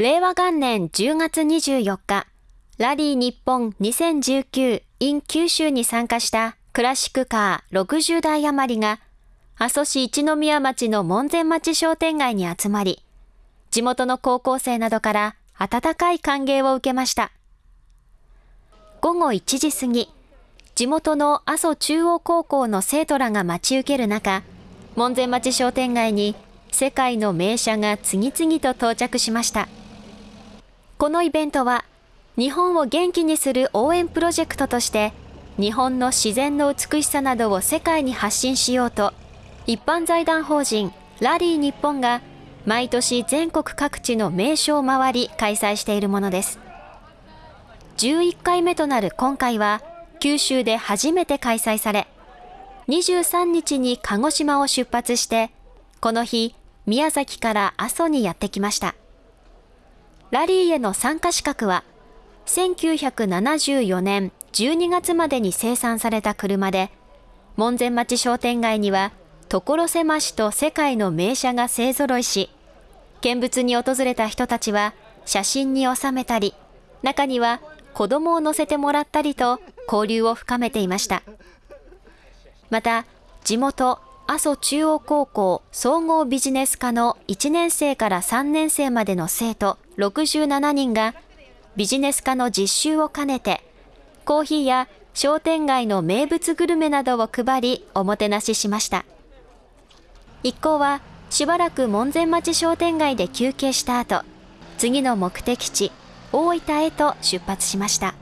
令和元年10月24日、ラリー日本2019 in 九州に参加したクラシックカー60台余りが、阿蘇市一宮町の門前町商店街に集まり、地元の高校生などから温かい歓迎を受けました。午後1時過ぎ、地元の阿蘇中央高校の生徒らが待ち受ける中、門前町商店街に世界の名車が次々と到着しました。このイベントは、日本を元気にする応援プロジェクトとして、日本の自然の美しさなどを世界に発信しようと、一般財団法人ラリー日本が毎年全国各地の名所を回り開催しているものです。11回目となる今回は、九州で初めて開催され、23日に鹿児島を出発して、この日、宮崎から阿蘇にやってきました。ラリーへの参加資格は、1974年12月までに生産された車で、門前町商店街には、所狭しと世界の名車が勢ぞろいし、見物に訪れた人たちは写真に収めたり、中には子供を乗せてもらったりと交流を深めていました。また、地元阿蘇中央高校総合ビジネス科の1年生から3年生までの生徒67人がビジネス科の実習を兼ねてコーヒーや商店街の名物グルメなどを配りおもてなししました。一行はしばらく門前町商店街で休憩した後、次の目的地、大分へと出発しました。